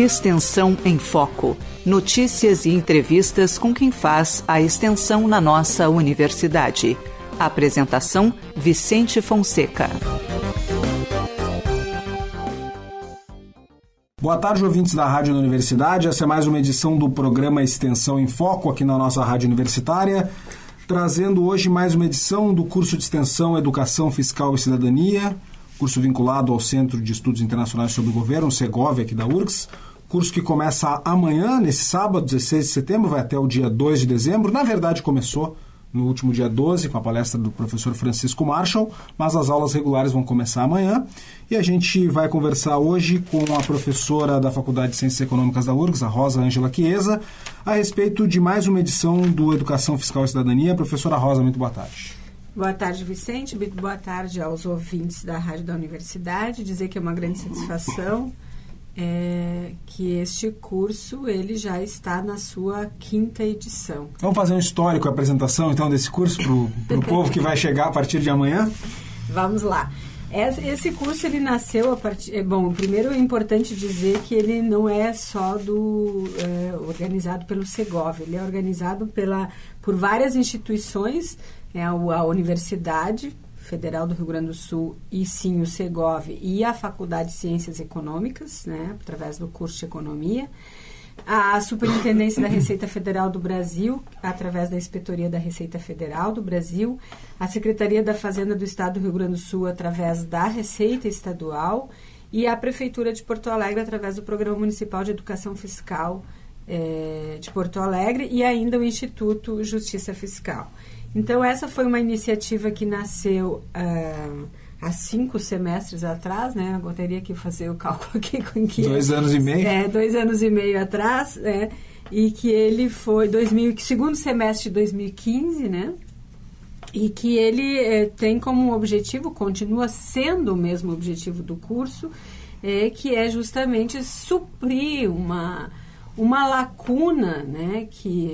Extensão em Foco. Notícias e entrevistas com quem faz a extensão na nossa universidade. Apresentação: Vicente Fonseca. Boa tarde, ouvintes da Rádio Universidade. Essa é mais uma edição do programa Extensão em Foco aqui na nossa Rádio Universitária, trazendo hoje mais uma edição do curso de extensão Educação Fiscal e Cidadania, curso vinculado ao Centro de Estudos Internacionais sobre o Governo, o Segov, aqui da URGS. Curso que começa amanhã, nesse sábado, 16 de setembro, vai até o dia 2 de dezembro. Na verdade, começou no último dia 12, com a palestra do professor Francisco Marshall, mas as aulas regulares vão começar amanhã. E a gente vai conversar hoje com a professora da Faculdade de Ciências Econômicas da URGS, a Rosa Ângela Chiesa, a respeito de mais uma edição do Educação Fiscal e Cidadania. Professora Rosa, muito boa tarde. Boa tarde, Vicente. Boa tarde aos ouvintes da Rádio da Universidade. Dizer que é uma grande satisfação é, que este curso ele já está na sua quinta edição. Vamos fazer um histórico, a apresentação então desse curso para o povo que vai chegar a partir de amanhã? Vamos lá. Esse curso ele nasceu a partir. É, bom, primeiro é importante dizer que ele não é só do é, organizado pelo Segov, ele é organizado pela, por várias instituições, é, a, a universidade Federal do Rio Grande do Sul e sim o Segov e a Faculdade de Ciências Econômicas, né, através do curso de Economia, a Superintendência da Receita Federal do Brasil, através da Inspetoria da Receita Federal do Brasil, a Secretaria da Fazenda do Estado do Rio Grande do Sul, através da Receita Estadual, e a Prefeitura de Porto Alegre, através do Programa Municipal de Educação Fiscal eh, de Porto Alegre, e ainda o Instituto Justiça Fiscal. Então, essa foi uma iniciativa que nasceu uh, há cinco semestres atrás, né? Eu teria que fazer o cálculo aqui com que... Dois anos e meio? É, dois anos e meio atrás, né? E que ele foi 2000, segundo semestre de 2015, né? E que ele eh, tem como objetivo, continua sendo o mesmo objetivo do curso, é, que é justamente suprir uma uma lacuna né, que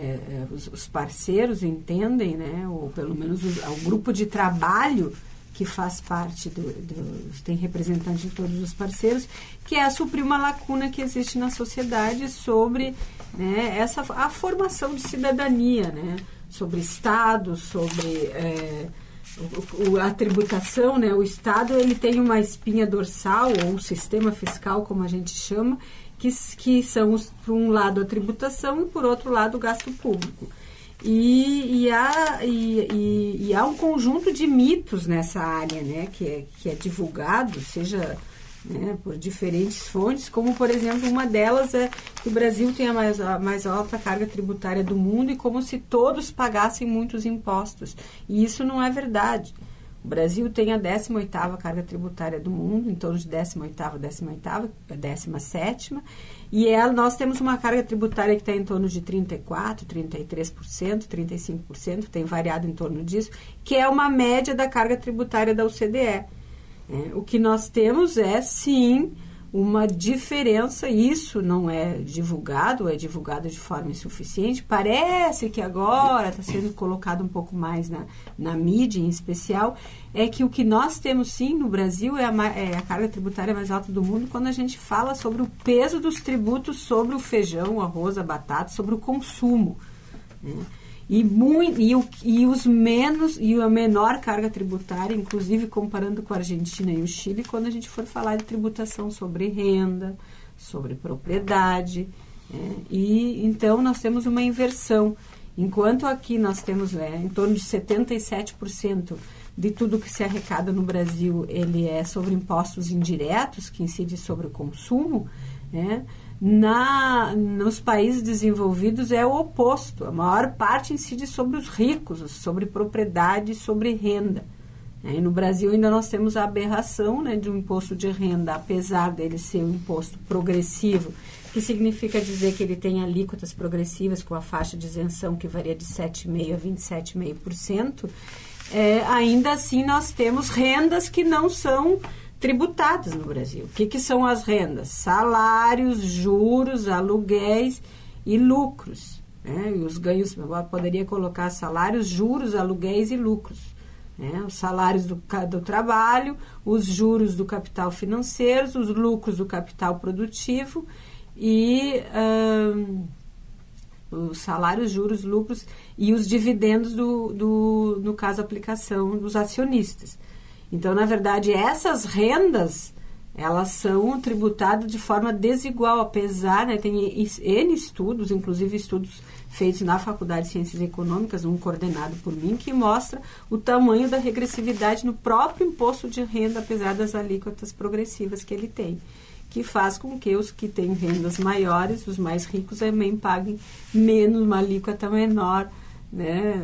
é, é, os, os, parceiros entendem, né, ou pelo menos o, o, grupo de trabalho que faz parte do, do, tem representantes de todos os parceiros, que é suprir uma lacuna que existe na sociedade sobre né, essa, a formação de cidadania, né, sobre Estado, sobre é, o, a tributação, né, o Estado ele tem uma espinha dorsal, ou um sistema fiscal, como a gente chama, que, que são, por um lado, a tributação e, por outro lado, o gasto público. E, e, há, e, e, há um conjunto de mitos nessa área, né, que é, que é divulgado, seja né, por diferentes fontes, como, por exemplo, uma delas é que o Brasil tem a mais, a mais alta carga tributária do mundo e como se todos pagassem muitos impostos. E isso não é verdade. O Brasil tem a 18ª carga tributária do mundo, em torno de 18ª, 18ª, 17ª, e é, nós temos uma carga tributária que está em torno de 34%, 33%, 35%, tem variado em torno disso, que é uma média da carga tributária da OCDE. É, o que nós temos é, sim, uma diferença, isso não é divulgado, é divulgado de forma insuficiente. Parece que agora está sendo colocado um pouco mais na, na mídia em especial, é que o que nós temos sim no Brasil é a, é a carga tributária mais alta do mundo quando a gente fala sobre o peso dos tributos sobre o feijão, o arroz, a batata, sobre o consumo. Né? E, muito, e, o, e os menos e a menor carga tributária, inclusive comparando com a Argentina e o Chile, quando a gente for falar de tributação sobre renda, sobre propriedade. Né? E então nós temos uma inversão. Enquanto aqui nós temos é, em torno de 77% de tudo que se arrecada no Brasil, ele é sobre impostos indiretos, que incide sobre o consumo, né? Na, nos países desenvolvidos é o oposto. A maior parte incide sobre os ricos, sobre propriedade, sobre renda. É, e no Brasil ainda nós temos a aberração né, de um imposto de renda, apesar dele ser um imposto progressivo, que significa dizer que ele tem alíquotas progressivas com a faixa de isenção que varia de 7,5% a 27,5%. É, ainda assim nós temos rendas que não são tributadas no Brasil. O que, que são as rendas? Salários, juros, aluguéis e lucros. Né? E os ganhos, poderia colocar salários, juros, aluguéis e lucros. Né? Os salários do, do trabalho, os juros do capital financeiro, os lucros do capital produtivo e os salários, juros, lucros e os dividendos do, do, no caso, aplicação dos acionistas. Então, na verdade, essas rendas elas são tributadas de forma desigual, apesar, né, tem N estudos, inclusive estudos feitos na Faculdade de Ciências Econômicas, um coordenado por mim, que mostra o tamanho da regressividade no próprio imposto de renda, apesar das alíquotas progressivas que ele tem que faz com que os que têm rendas maiores, os mais ricos, também paguem menos, uma alíquota menor né,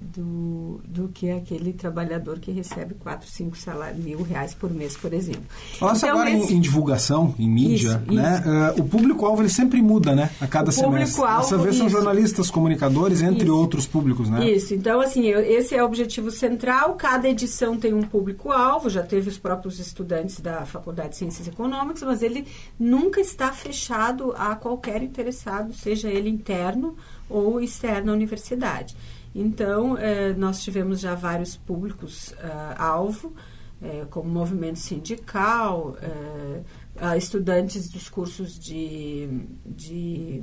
do, do que aquele trabalhador que recebe 4, 5 salários, mil reais por mês, por exemplo. Então, agora esse... em, em, divulgação, em mídia, isso, né, isso. Uh, o público-alvo ele sempre muda, né, a cada o semestre. Dessa vez são jornalistas, comunicadores, entre outros públicos, né? Isso, então assim, eu, esse é o objetivo central, cada edição tem um público-alvo, já teve os próprios estudantes da Faculdade de Ciências Econômicas, mas ele nunca está fechado a qualquer interessado, seja ele interno ou externa à universidade. Então, eh, nós tivemos já vários públicos-alvo, eh, eh, como movimento sindical, estudantes dos cursos de, de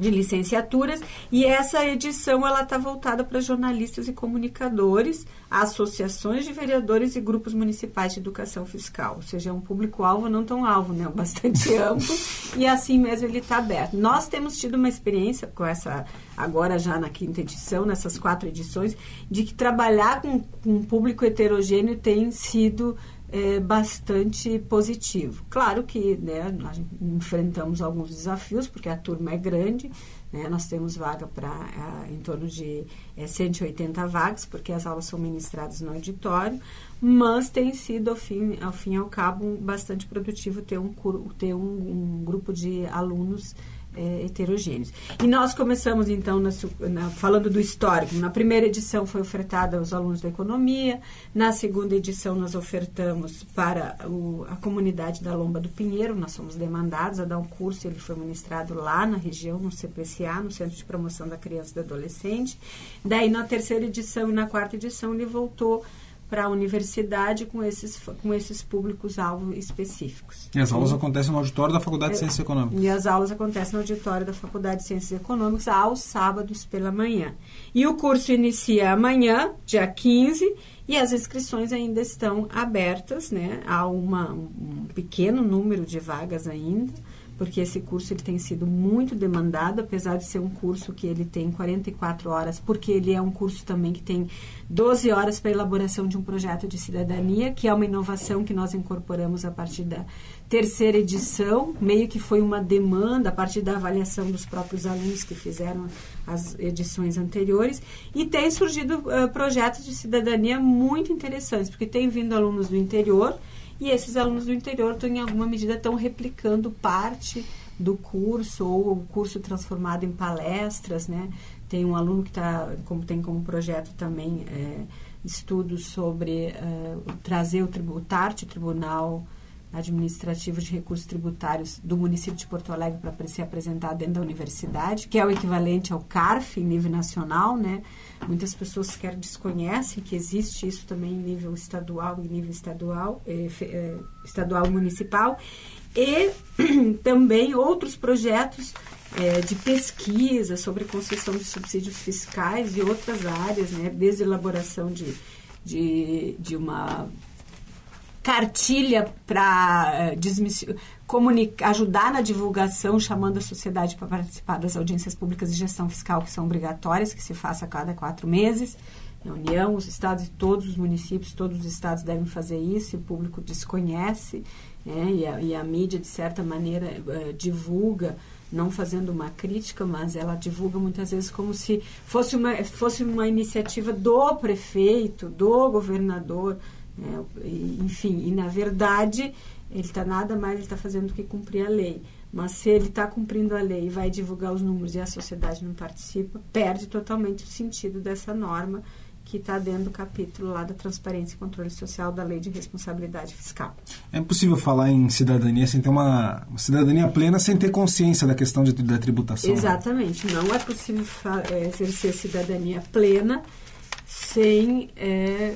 de licenciaturas e essa edição ela está voltada para jornalistas e comunicadores, associações de vereadores e grupos municipais de educação fiscal, ou seja, é um público-alvo não tão alvo, né, bastante amplo e assim mesmo ele está aberto. Nós temos tido uma experiência com essa agora já na quinta edição, nessas quatro edições, de que trabalhar com, com um público heterogêneo tem sido é, bastante positivo. Claro que né, nós enfrentamos alguns desafios, porque a turma é grande, né, nós temos vaga para em torno de é, 180 vagas, porque as aulas são ministradas no auditório, mas tem sido, ao fim, ao fim e ao cabo, bastante produtivo ter um, ter um, um grupo de alunos é, heterogêneos. E nós começamos, então, na, na, falando do histórico. Na primeira edição foi ofertada aos alunos da economia, na segunda edição nós ofertamos para o, a comunidade da Lomba do Pinheiro, nós somos demandados a dar um curso, ele foi ministrado lá na região, no CPCA, no Centro de Promoção da Criança e do Adolescente. Daí, na terceira edição e na quarta edição, ele voltou para a universidade com esses, com esses públicos-alvo específicos. E as aulas acontecem no auditório da Faculdade de é, Ciências Econômicas? E as aulas acontecem no auditório da Faculdade de Ciências Econômicas aos sábados pela manhã. E o curso inicia amanhã, dia 15, e as inscrições ainda estão abertas, né? Há uma, um pequeno número de vagas ainda porque esse curso ele tem sido muito demandado, apesar de ser um curso que ele tem 44 horas, porque ele é um curso também que tem 12 horas para elaboração de um projeto de cidadania, que é uma inovação que nós incorporamos a partir da terceira edição, meio que foi uma demanda a partir da avaliação dos próprios alunos que fizeram as edições anteriores, e tem surgido uh, projetos de cidadania muito interessantes, porque tem vindo alunos do interior, e esses alunos do interior, estão, em alguma medida, estão replicando parte do curso ou o curso transformado em palestras, né? Tem um aluno que tá, como tem como projeto também é, estudos sobre é, trazer o, o TART, Tribunal Administrativo de Recursos Tributários do município de Porto Alegre para ser apresentado dentro da universidade, que é o equivalente ao CARF em nível nacional, né? Muitas pessoas sequer desconhecem que existe isso também em nível estadual, em nível estadual, eh, eh, estadual e municipal. E também outros projetos eh, de pesquisa sobre concessão de subsídios fiscais e outras áreas, né? Desde elaboração de, de, de uma cartilha para uh, ajudar na divulgação, chamando a sociedade para participar das audiências públicas de gestão fiscal que são obrigatórias, que se faça a cada quatro meses. A União, os estados e todos os municípios, todos os estados devem fazer isso, e o público desconhece, né, e, a, e, a, mídia, de certa maneira, uh, divulga, não fazendo uma crítica, mas ela divulga muitas vezes como se fosse uma, fosse uma iniciativa do prefeito, do governador, né? enfim, e na verdade, ele está nada mais ele está fazendo do que cumprir a lei. Mas se ele está cumprindo a lei e vai divulgar os números e a sociedade não participa, perde totalmente o sentido dessa norma que está dentro do capítulo lá da transparência e controle social da lei de responsabilidade fiscal. É impossível falar em cidadania sem ter uma, uma cidadania plena, sem ter consciência da questão de, da tributação. Né? Exatamente. Não é possível é, exercer cidadania plena sem é,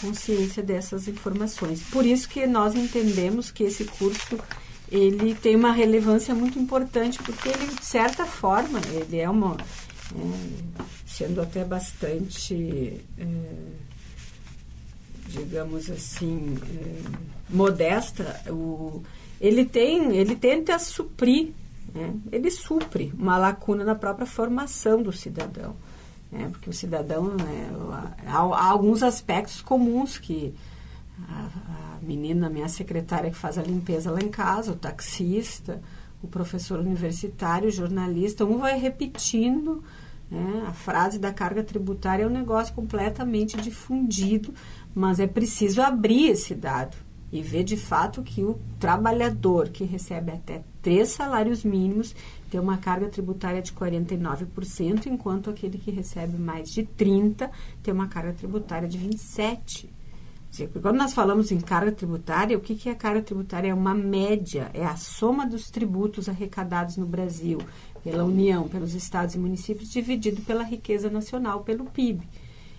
consciência dessas informações. Por isso que nós entendemos que esse curso ele tem uma relevância muito importante, porque ele, de certa forma, ele é uma... É, sendo até bastante... É, digamos assim, é, modesta, o, ele tem, ele tenta suprir, né? ele supre uma lacuna na própria formação do cidadão. Né? Porque o cidadão, né, há, há, alguns aspectos comuns que a, a menina, minha secretária que faz a limpeza lá em casa, o taxista, o professor universitário, o jornalista, um vai repetindo né? A frase da carga tributária é um negócio completamente difundido, mas é preciso abrir esse dado e ver de fato que o trabalhador que recebe até três salários mínimos tem uma carga tributária de 49%, enquanto aquele que recebe mais de 30 tem uma carga tributária de 27%. Quando nós falamos em carga tributária, o que, é carga tributária? É uma média, é a soma dos tributos arrecadados no Brasil pela União, pelos estados e municípios, dividido pela riqueza nacional, pelo PIB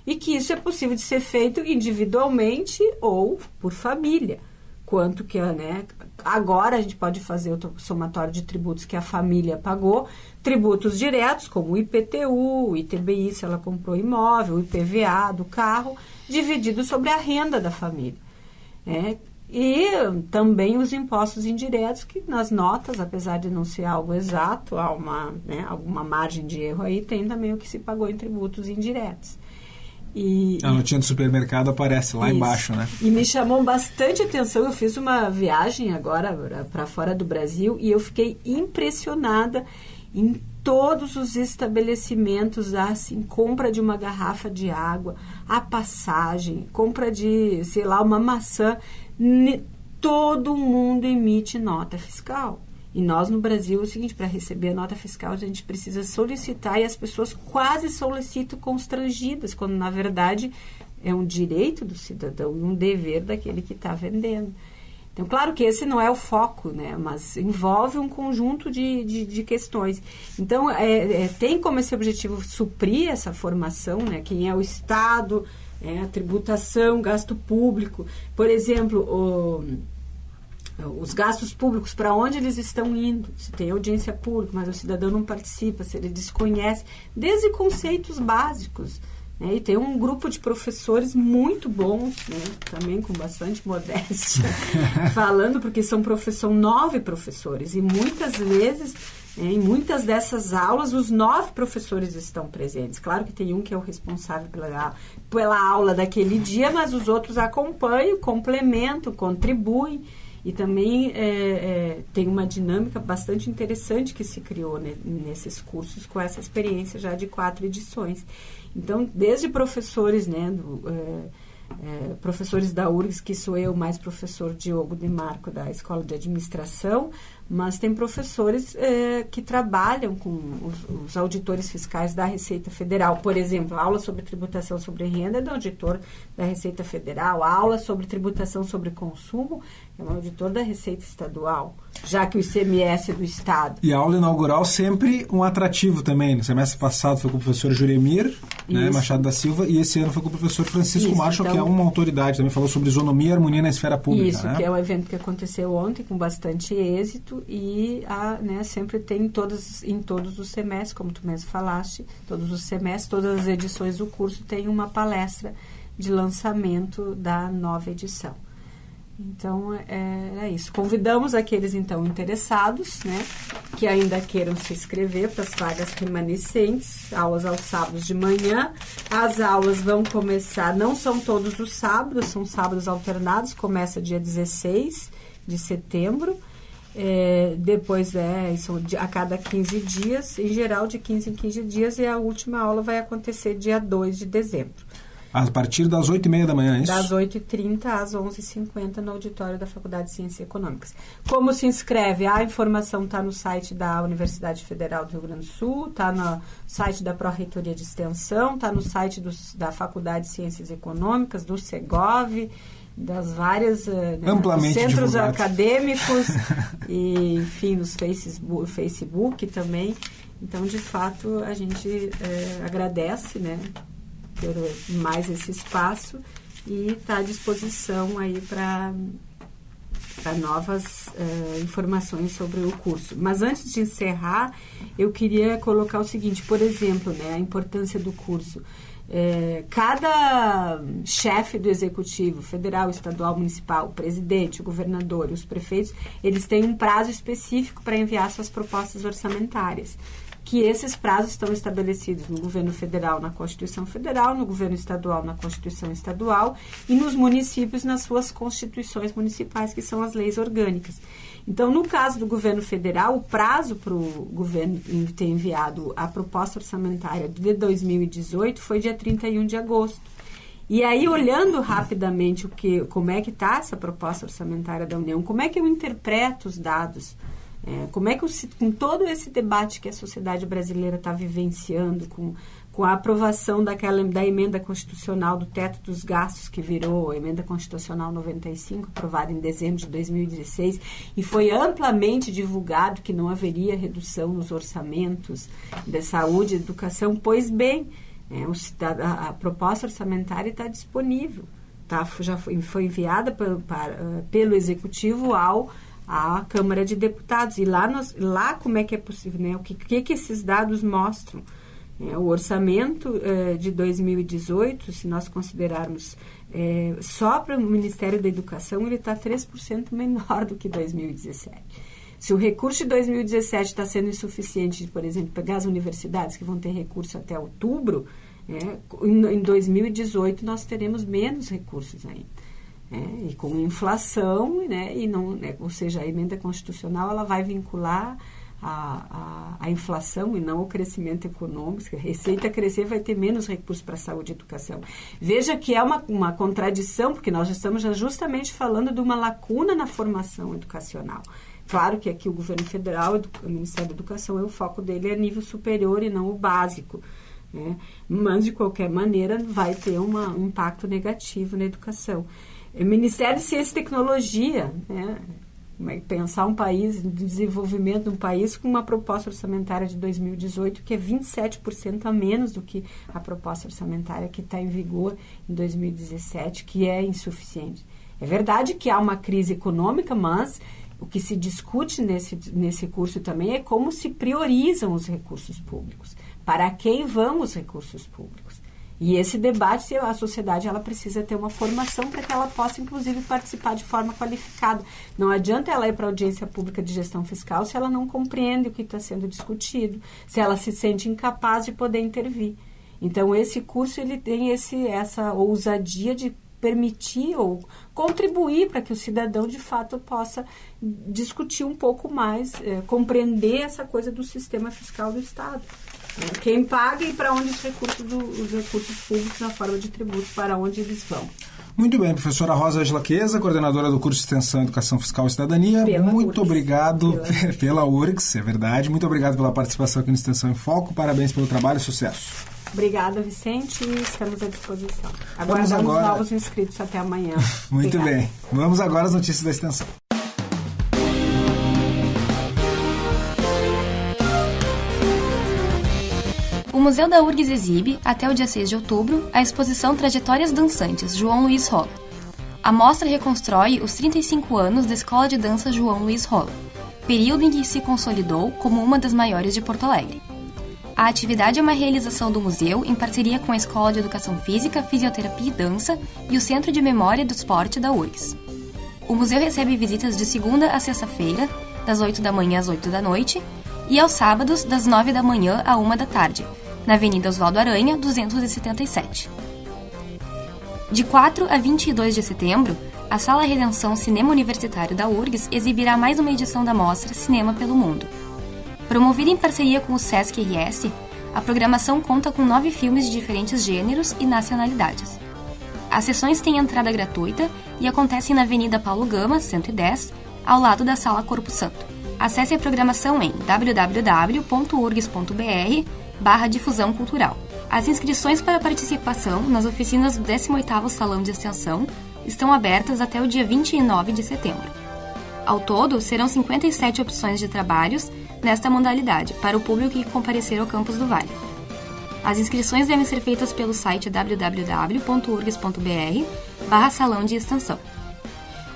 e que isso é possível de ser feito individualmente ou por família. Quanto que, né, agora a gente pode fazer o somatório de tributos que a família pagou, tributos diretos, como o IPTU, o ITBI, se ela comprou imóvel, o IPVA do carro, dividido sobre a renda da família. Né? E também os impostos indiretos, que nas notas, apesar de não ser algo exato, há uma, né, alguma margem de erro aí, tem também o que se pagou em tributos indiretos. E, a notinha do supermercado aparece lá isso. embaixo, né? E me chamou bastante atenção. Eu fiz uma viagem agora para fora do Brasil e eu fiquei impressionada em todos os estabelecimentos, assim, compra de uma garrafa de água, a passagem, compra de, sei lá, uma maçã. Todo mundo emite nota fiscal. E nós no Brasil é o seguinte, para receber a nota fiscal a gente precisa solicitar e as pessoas quase solicitam constrangidas, quando na verdade é um direito do cidadão e um dever daquele que está vendendo. Então, claro que esse não é o foco, né? Mas envolve um conjunto de, de, de questões. Então, é, é, tem como esse objetivo suprir essa formação, né? Quem é o Estado, é, a tributação, gasto público. Por exemplo, o os gastos públicos, para onde eles estão indo, se tem audiência pública, mas o cidadão não participa, se ele desconhece, desde conceitos básicos. Né? E tem um grupo de professores muito bons, né? também com bastante modéstia, falando, porque são, são nove professores, e muitas vezes, né, em muitas dessas aulas, os nove professores estão presentes. Claro que tem um que é o responsável pela, pela aula daquele dia, mas os outros acompanham, complementam, contribuem. E também é, é, tem uma dinâmica bastante interessante que se criou ne, nesses cursos com essa experiência já de quatro edições. Então, desde professores, né, do, é, é professores da URGS, que sou eu, mais professor Diogo de Marco, da Escola de Administração, mas tem professores é, que trabalham com os, os, auditores fiscais da Receita Federal. Por exemplo, aula sobre tributação sobre renda é do auditor da Receita Federal, a aula sobre tributação sobre consumo é um auditor da Receita Estadual, já que o ICMS é do Estado. E a aula inaugural sempre um atrativo também. No semestre passado foi com o professor Juremir né, Machado da Silva e esse ano foi com o professor Francisco Isso, Marshall, então, que é uma autoridade, também falou sobre isonomia e harmonia na esfera pública. Isso, né? que é um evento que aconteceu ontem com bastante êxito e a, né, sempre tem todos, em todos os semestres, como tu mesmo falaste, todos os semestres, todas as edições do curso tem uma palestra de lançamento da nova edição. Então, é, é, isso. Convidamos aqueles, então, interessados, né, que ainda queiram se inscrever para as vagas remanescentes, aulas aos sábados de manhã. As aulas vão começar, não são todos os sábados, são sábados alternados, começa dia 16 de setembro. É, depois é são a cada 15 dias, em geral de 15 em 15 dias, e a última aula vai acontecer dia 2 de dezembro. A partir das 8h30 da manhã, é isso? Das 8h30 às 11h50 no auditório da Faculdade de Ciências Econômicas. Como se inscreve? A informação está no site da Universidade Federal do Rio Grande do Sul, está no site da Pró-Reitoria de Extensão, está no site dos, da Faculdade de Ciências Econômicas, do SEGOV, das várias né, centros acadêmicos e enfim nos Facebook, Facebook também então de fato a gente é, agradece né ter mais esse espaço e está à disposição aí para para novas uh, informações sobre o curso. Mas antes de encerrar, eu queria colocar o seguinte, por exemplo, né, a importância do curso. É, cada chefe do executivo, federal, estadual, municipal, o presidente, o governador os prefeitos, eles têm um prazo específico para enviar suas propostas orçamentárias que esses prazos estão estabelecidos no governo federal na Constituição Federal, no governo estadual na Constituição Estadual e nos municípios nas suas constituições municipais, que são as leis orgânicas. Então, no caso do governo federal, o prazo para o governo ter enviado a proposta orçamentária de 2018 foi dia 31 de agosto. E aí, olhando rapidamente o que, como é que está essa proposta orçamentária da União, como é que eu interpreto os dados é, como é que, o, com todo esse debate que a sociedade brasileira está vivenciando, com, com a aprovação daquela, da emenda constitucional do teto dos gastos, que virou a emenda constitucional 95, aprovada em dezembro de 2016, e foi amplamente divulgado que não haveria redução nos orçamentos de saúde e educação, pois bem, é, o, a, a, proposta orçamentária está disponível. Tá, já foi, foi enviada pelo Executivo ao à Câmara de Deputados. E lá, nós, lá como é que é possível, né? O que, que, que esses dados mostram? É, o orçamento é, de 2018, se nós considerarmos é, só para o Ministério da Educação, ele está 3% menor do que 2017. Se o recurso de 2017 está sendo insuficiente, por exemplo, pegar as universidades que vão ter recurso até outubro, é, em 2018 nós teremos menos recursos ainda. É, e com inflação, né, e não, né, ou seja, a emenda constitucional ela vai vincular a, a, a, inflação e não o crescimento econômico. A receita crescer, vai ter menos recursos para saúde e educação. Veja que é uma, uma contradição, porque nós estamos justamente falando de uma lacuna na formação educacional. Claro que aqui o governo federal, o Ministério da Educação, é o foco dele é nível superior e não o básico. Né? Mas, de qualquer maneira, vai ter uma, um impacto negativo na educação. É Ministério de Ciência e Tecnologia, né? É pensar um país, desenvolvimento de um país com uma proposta orçamentária de 2018 que é 27% a menos do que a proposta orçamentária que está em vigor em 2017, que é insuficiente. É verdade que há uma crise econômica, mas o que se discute nesse, nesse curso também é como se priorizam os recursos públicos. Para quem vão os recursos públicos? E esse debate, a sociedade ela precisa ter uma formação para que ela possa, inclusive, participar de forma qualificada. Não adianta ela ir para a audiência pública de gestão fiscal se ela não compreende o que está sendo discutido, se ela se sente incapaz de poder intervir. Então, esse curso ele tem esse, essa ousadia de permitir ou contribuir para que o cidadão de fato possa discutir um pouco mais, é, compreender essa coisa do sistema fiscal do Estado. Quem paga e para onde os recursos, do, os recursos públicos na forma de tributos, para onde eles vão. Muito bem, professora Rosa Queza, coordenadora do curso de Extensão Educação Fiscal e Cidadania. Pela Muito URGS. obrigado pela, pela URGS, é verdade. Muito obrigado pela participação aqui no Extensão em Foco. Parabéns pelo trabalho e sucesso. Obrigada, Vicente. Estamos à disposição. Aguardamos agora... novos inscritos até amanhã. Muito Obrigada. bem. Vamos agora às notícias da extensão. O Museu da URGS exibe, até o dia 6 de outubro, a exposição Trajetórias Dançantes João Luiz Rola. A mostra reconstrói os 35 anos da Escola de Dança João Luiz Rola, período em que se consolidou como uma das maiores de Porto Alegre. A atividade é uma realização do museu em parceria com a Escola de Educação Física, Fisioterapia e Dança e o Centro de Memória do Esporte da URGS. O museu recebe visitas de segunda a sexta-feira, das 8 da manhã às 8 da noite, e aos sábados, das 9 da manhã à 1 da tarde, na Avenida Oswaldo Aranha, 277. De 4 a 22 de setembro, a Sala Redenção Cinema Universitário da URGS exibirá mais uma edição da mostra Cinema pelo Mundo. Promovida em parceria com o Sesc RS, a programação conta com nove filmes de diferentes gêneros e nacionalidades. As sessões têm entrada gratuita e acontecem na Avenida Paulo Gama, 110, ao lado da Sala Corpo Santo. Acesse a programação em www.urgs.br barra difusão cultural. As inscrições para participação nas oficinas do 18º Salão de Extensão estão abertas até o dia 29 de setembro. Ao todo, serão 57 opções de trabalhos nesta modalidade para o público que comparecer ao campus do Vale. As inscrições devem ser feitas pelo site www.urgs.br barra salão de extensão.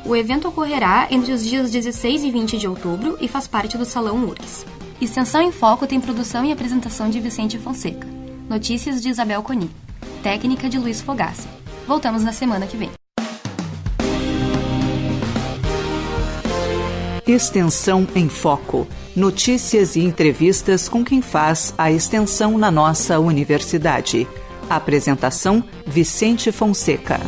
O evento ocorrerá entre os dias 16 e 20 de outubro e faz parte do Salão URGS. Extensão em Foco tem produção e apresentação de Vicente Fonseca. Notícias de Isabel Coni. Técnica de Luiz Fogassi. Voltamos na semana que vem. Extensão em Foco. Notícias e entrevistas com quem faz a extensão na nossa universidade. Apresentação: Vicente Fonseca.